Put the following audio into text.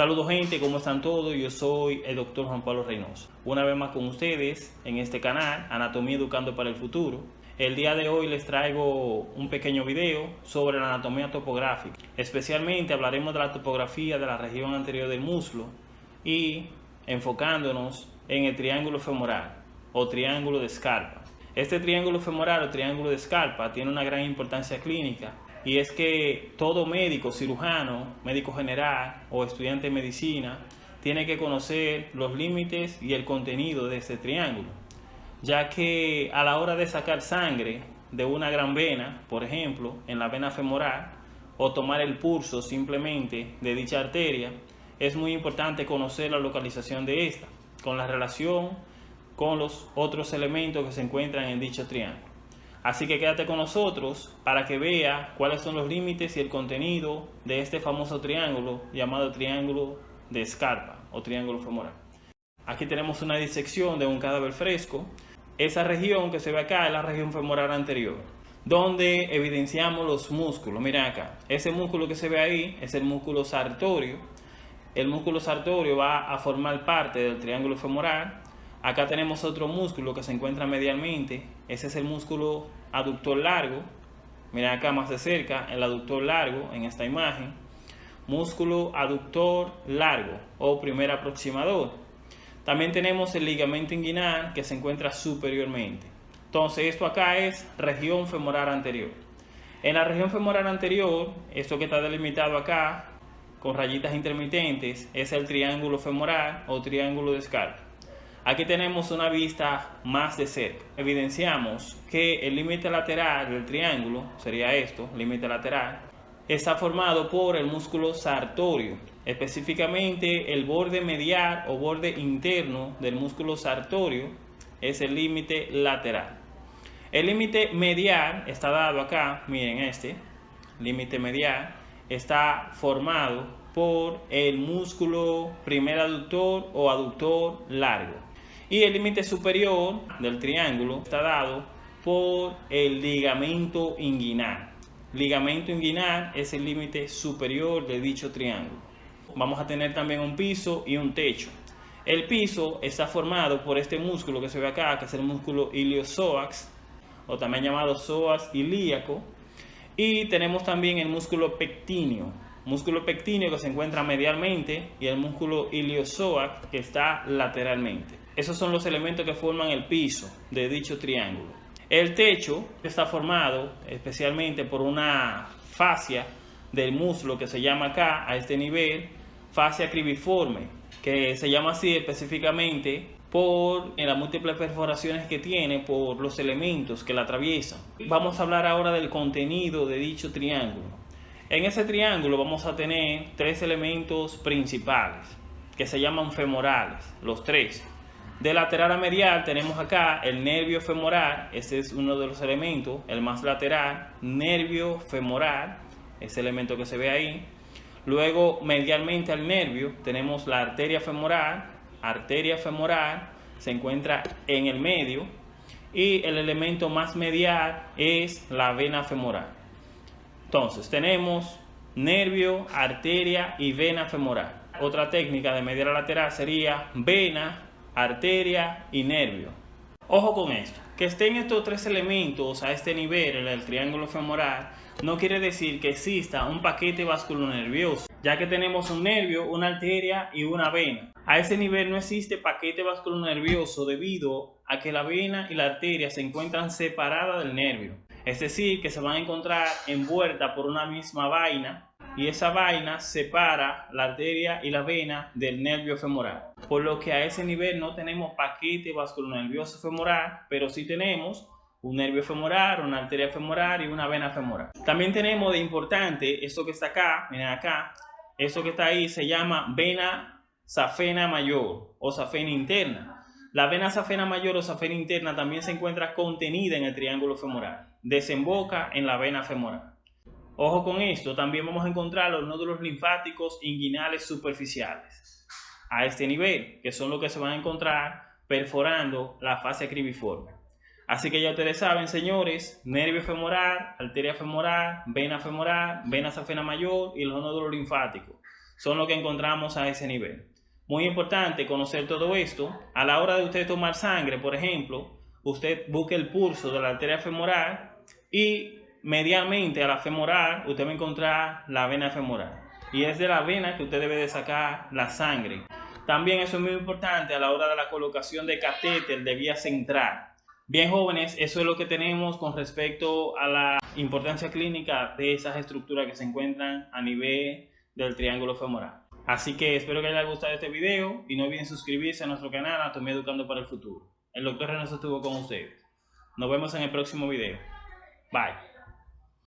Saludos gente, ¿cómo están todos? Yo soy el doctor Juan Pablo Reynoso. Una vez más con ustedes en este canal, Anatomía Educando para el Futuro. El día de hoy les traigo un pequeño video sobre la anatomía topográfica. Especialmente hablaremos de la topografía de la región anterior del muslo y enfocándonos en el triángulo femoral o triángulo de escarpa. Este triángulo femoral o triángulo de escarpa tiene una gran importancia clínica y es que todo médico, cirujano, médico general o estudiante de medicina tiene que conocer los límites y el contenido de este triángulo, ya que a la hora de sacar sangre de una gran vena, por ejemplo, en la vena femoral, o tomar el pulso simplemente de dicha arteria, es muy importante conocer la localización de esta, con la relación con los otros elementos que se encuentran en dicho triángulo. Así que quédate con nosotros para que vea cuáles son los límites y el contenido de este famoso triángulo llamado triángulo de escarpa o triángulo femoral. Aquí tenemos una disección de un cadáver fresco. Esa región que se ve acá es la región femoral anterior, donde evidenciamos los músculos. Miren acá, ese músculo que se ve ahí es el músculo sartorio. El músculo sartorio va a formar parte del triángulo femoral Acá tenemos otro músculo que se encuentra medialmente. Ese es el músculo aductor largo. Miren acá más de cerca, el aductor largo en esta imagen. Músculo aductor largo o primer aproximador. También tenemos el ligamento inguinal que se encuentra superiormente. Entonces esto acá es región femoral anterior. En la región femoral anterior, esto que está delimitado acá con rayitas intermitentes, es el triángulo femoral o triángulo de escarpa. Aquí tenemos una vista más de cerca. Evidenciamos que el límite lateral del triángulo, sería esto, límite lateral, está formado por el músculo sartorio, específicamente el borde medial o borde interno del músculo sartorio es el límite lateral. El límite medial está dado acá, miren este, límite medial, está formado por el músculo primer aductor o aductor largo y el límite superior del triángulo está dado por el ligamento inguinal. Ligamento inguinal es el límite superior de dicho triángulo. Vamos a tener también un piso y un techo. El piso está formado por este músculo que se ve acá, que es el músculo iliopsoas, o también llamado psoas ilíaco. Y tenemos también el músculo pectíneo, músculo pectíneo que se encuentra medialmente y el músculo iliopsoas que está lateralmente. Esos son los elementos que forman el piso de dicho triángulo. El techo está formado especialmente por una fascia del muslo que se llama acá, a este nivel, fascia cribiforme, que se llama así específicamente por las múltiples perforaciones que tiene, por los elementos que la atraviesan. Vamos a hablar ahora del contenido de dicho triángulo. En ese triángulo vamos a tener tres elementos principales que se llaman femorales, los tres. De lateral a medial tenemos acá el nervio femoral, este es uno de los elementos, el más lateral, nervio femoral, ese elemento que se ve ahí. Luego medialmente al nervio tenemos la arteria femoral, arteria femoral se encuentra en el medio y el elemento más medial es la vena femoral. Entonces tenemos nervio, arteria y vena femoral. Otra técnica de medial a lateral sería vena, arteria y nervio. Ojo con esto, que estén estos tres elementos a este nivel el triángulo femoral no quiere decir que exista un paquete vasculonervioso, ya que tenemos un nervio, una arteria y una vena. A ese nivel no existe paquete vasculonervioso debido a que la vena y la arteria se encuentran separadas del nervio. Es decir, que se van a encontrar envueltas por una misma vaina y esa vaina separa la arteria y la vena del nervio femoral. Por lo que a ese nivel no tenemos paquete vasculonervioso femoral, pero sí tenemos un nervio femoral, una arteria femoral y una vena femoral. También tenemos de importante esto que está acá, miren acá, esto que está ahí se llama vena safena mayor o safena interna. La vena safena mayor o safena interna también se encuentra contenida en el triángulo femoral. Desemboca en la vena femoral. Ojo con esto, también vamos a encontrar los nódulos linfáticos inguinales superficiales a este nivel, que son los que se van a encontrar perforando la fase cribiforme. Así que ya ustedes saben, señores, nervio femoral, arteria femoral, vena femoral, vena safena mayor y los nódulos linfáticos. son los que encontramos a ese nivel. Muy importante conocer todo esto. A la hora de usted tomar sangre, por ejemplo, usted busque el pulso de la arteria femoral y medianamente a la femoral usted va a encontrar la vena femoral. Y es de la vena que usted debe de sacar la sangre. También eso es muy importante a la hora de la colocación de catéter de vía central. Bien jóvenes, eso es lo que tenemos con respecto a la importancia clínica de esas estructuras que se encuentran a nivel del triángulo femoral. Así que espero que les haya gustado este video y no olviden suscribirse a nuestro canal Anatomía Educando para el Futuro. El doctor Renato estuvo con ustedes. Nos vemos en el próximo video. Bye.